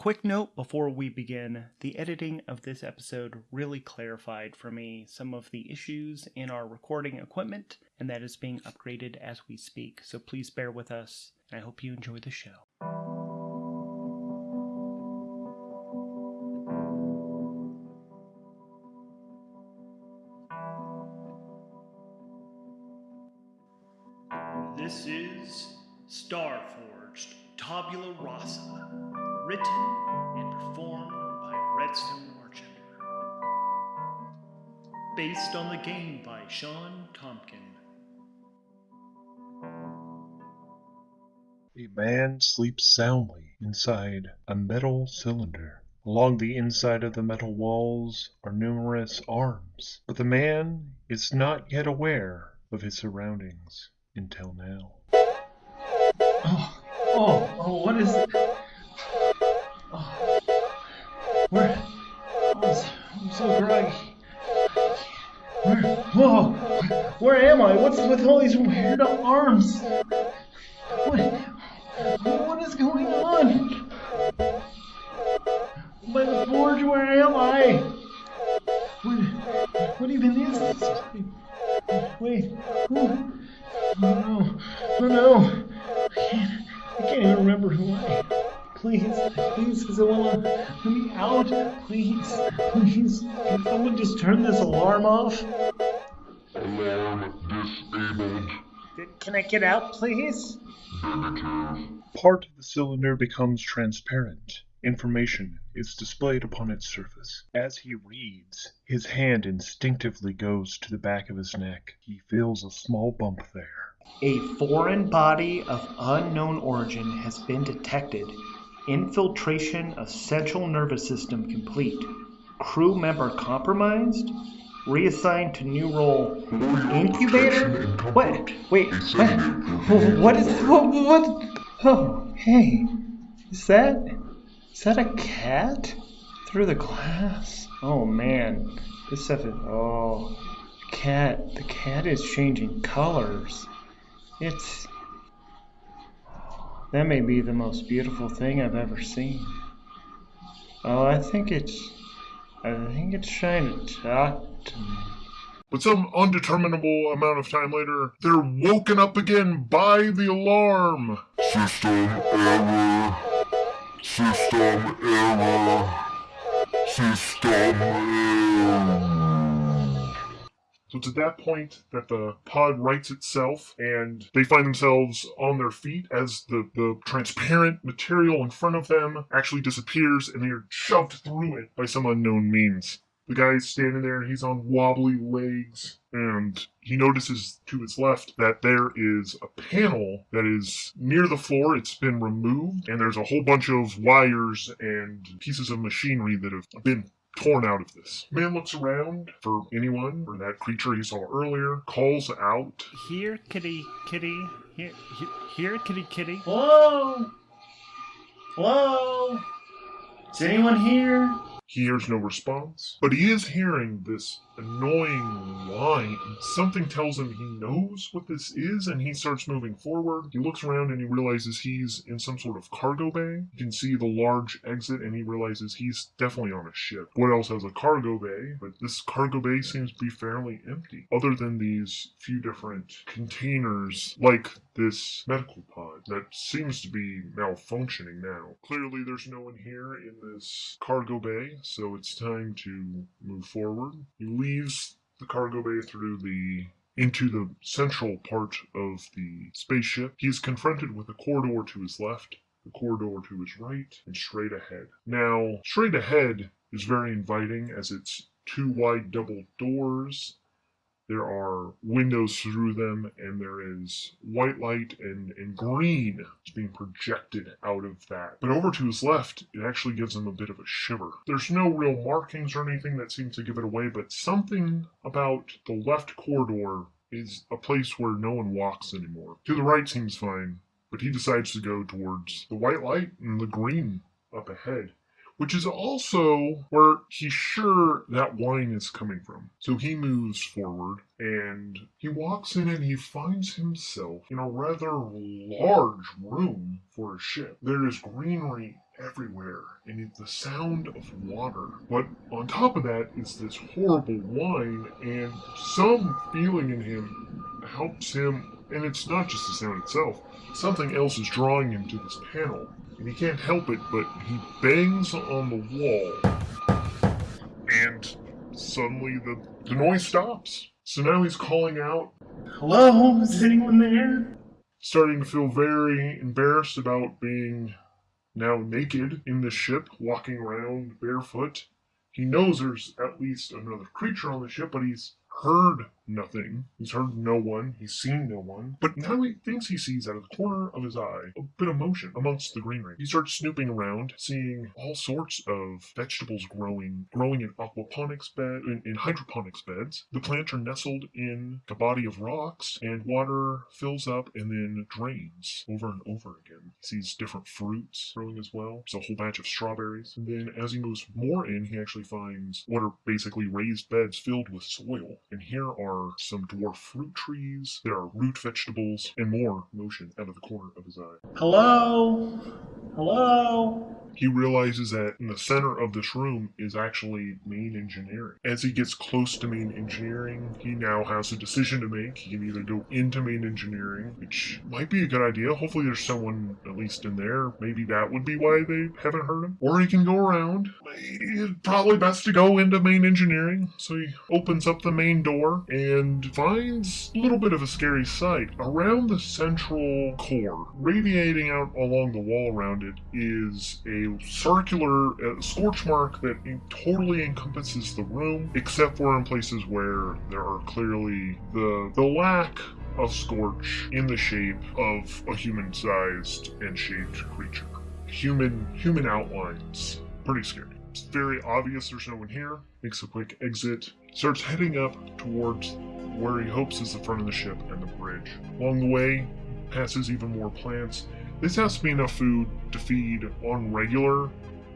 quick note before we begin the editing of this episode really clarified for me some of the issues in our recording equipment, and that is being upgraded as we speak. So please bear with us, and I hope you enjoy the show. This is Starforged Tabula Rasa, written and performed by Redstone Argender. Based on the game by Shawn Tomkin. A man sleeps soundly inside a metal cylinder. Along the inside of the metal walls are numerous arms, but the man is not yet aware of his surroundings until now. Oh, oh, oh, what is with all these weird arms? What? What is going on? By the forge, where am I? What? What even is this? Wait. Who? Oh no. Oh no. I can't, I can't even remember who I am. Please, please, Zilla, let me out. Please, please. Can someone just turn this alarm off? Alarm disabled. Can I get out, please? Negative. Part of the cylinder becomes transparent. Information is displayed upon its surface. As he reads, his hand instinctively goes to the back of his neck. He feels a small bump there. A foreign body of unknown origin has been detected. Infiltration of central nervous system complete. Crew member compromised. Reassigned to new role. Incubator? What? Wait, what? What is. What? what? Oh, hey. Is that. Is that a cat? Through the glass? Oh man. This stuff is. Oh. Cat. The cat is changing colors. It's. That may be the most beautiful thing I've ever seen. Oh, I think it's. I think it's trying to talk to me. But some undeterminable amount of time later, they're woken up again by the alarm. System error. System error. System error. So it's at that point that the pod rights itself and they find themselves on their feet as the, the transparent material in front of them actually disappears and they are shoved through it by some unknown means. The guy's standing there, he's on wobbly legs, and he notices to his left that there is a panel that is near the floor. It's been removed, and there's a whole bunch of wires and pieces of machinery that have been torn out of this. Man looks around for anyone or that creature he saw earlier, calls out. Here, kitty, kitty. Here, here, here kitty, kitty. Hello? Hello? Is anyone here? He hears no response, but he is hearing this annoying whine. Something tells him he knows what this is, and he starts moving forward. He looks around and he realizes he's in some sort of cargo bay. You can see the large exit, and he realizes he's definitely on a ship. What else has a cargo bay? But this cargo bay seems to be fairly empty, other than these few different containers, like this medical pod that seems to be malfunctioning now. Clearly, there's no one here in this cargo bay, so it's time to move forward. He leaves the cargo bay through the into the central part of the spaceship. He is confronted with a corridor to his left, a corridor to his right, and straight ahead. Now, straight ahead is very inviting as it's two wide double doors there are windows through them, and there is white light and, and green being projected out of that. But over to his left, it actually gives him a bit of a shiver. There's no real markings or anything that seems to give it away, but something about the left corridor is a place where no one walks anymore. To the right seems fine, but he decides to go towards the white light and the green up ahead which is also where he's sure that whine is coming from. So he moves forward and he walks in and he finds himself in a rather large room for a ship. There is greenery everywhere, and the sound of water. But on top of that is this horrible whine and some feeling in him helps him. And it's not just the sound itself. Something else is drawing him to this panel, and he can't help it, but he bangs on the wall, and suddenly the, the noise stops. So now he's calling out, Hello? Is anyone there? starting to feel very embarrassed about being now naked in the ship, walking around barefoot. He knows there's at least another creature on the ship, but he's heard nothing. He's heard no one. He's seen no one. But now he thinks he sees out of the corner of his eye a bit of motion amongst the greenery. He starts snooping around, seeing all sorts of vegetables growing, growing in aquaponics bed, in, in hydroponics beds. The plants are nestled in a body of rocks, and water fills up and then drains over and over again. He sees different fruits growing as well. There's a whole batch of strawberries. And then as he moves more in, he actually finds what are basically raised beds filled with soil. And here are some dwarf fruit trees, there are root vegetables, and more motion out of the corner of his eye. Hello? Hello? He realizes that in the center of this room is actually main engineering. As he gets close to main engineering, he now has a decision to make. He can either go into main engineering, which might be a good idea. Hopefully, there's someone at least in there. Maybe that would be why they haven't heard him. Or he can go around. It's probably best to go into main engineering. So he opens up the main door and finds a little bit of a scary sight. Around the central core, radiating out along the wall around it, is a circular uh, scorch mark that totally encompasses the room, except for in places where there are clearly the the lack of scorch in the shape of a human-sized and shaped creature. Human human outlines. Pretty scary. It's very obvious there's no one here. Makes a quick exit. Starts heading up towards where he hopes is the front of the ship and the bridge. Along the way, passes even more plants. This has to be enough food to feed on regular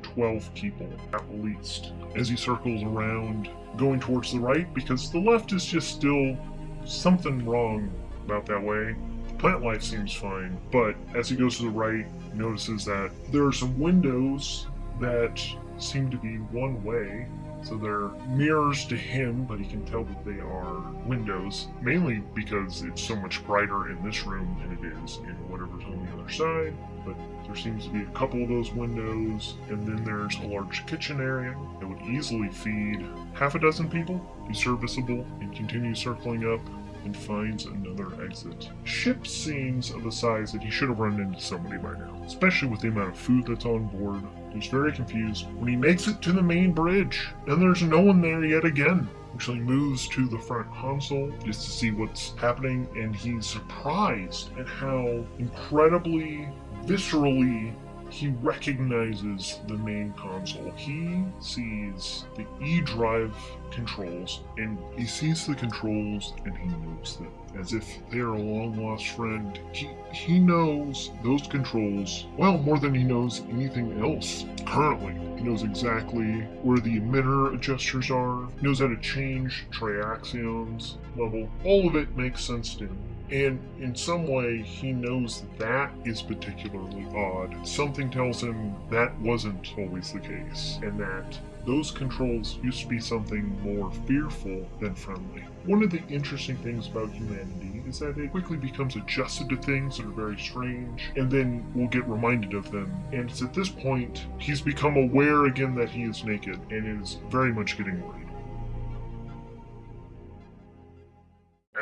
12 people at least. As he circles around, going towards the right, because the left is just still something wrong about that way. The Plant life seems fine, but as he goes to the right, notices that there are some windows that seem to be one way. So they're mirrors to him, but he can tell that they are windows, mainly because it's so much brighter in this room than it is in whatever's on the other side. But there seems to be a couple of those windows, and then there's a large kitchen area that would easily feed half a dozen people, be serviceable, and continue circling up and finds another exit. Ship seems of a size that he should have run into somebody by now, especially with the amount of food that's on board. He's very confused when he makes it to the main bridge, and there's no one there yet again. Actually moves to the front console just to see what's happening, and he's surprised at how incredibly viscerally he recognizes the main console. He sees the E drive controls and he sees the controls and he knows them as if they're a long lost friend. He he knows those controls well more than he knows anything else currently. He knows exactly where the emitter adjusters are, knows how to change triaxions level. All of it makes sense to him. And in some way, he knows that is particularly odd. Something tells him that wasn't always the case, and that those controls used to be something more fearful than friendly. One of the interesting things about humanity is that it quickly becomes adjusted to things that are very strange, and then will get reminded of them. And it's at this point he's become aware again that he is naked, and is very much getting worried.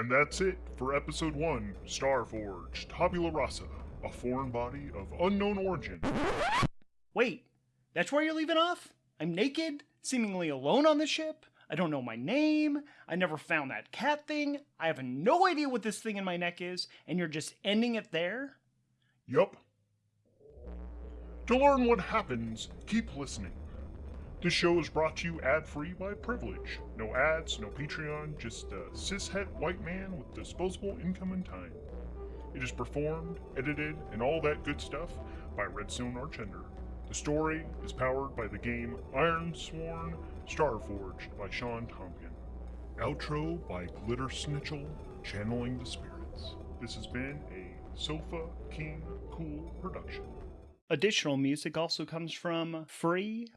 And that's it for episode 1 Starforged Tabula Rasa, a foreign body of unknown origin. Wait, that's where you're leaving off? I'm naked, seemingly alone on the ship. I don't know my name. I never found that cat thing. I have no idea what this thing in my neck is, and you're just ending it there? Yup. To learn what happens, keep listening. This show is brought to you ad free by Privilege. No ads, no Patreon, just a cishet white man with disposable income and time. It is performed, edited, and all that good stuff by Redstone Archender. The story is powered by the game Ironsworn Starforged by Shawn Tomkin. Outro by Glitter Snitchel, channeling the spirits. This has been a Sofa King Cool production. Additional music also comes from freepd.com.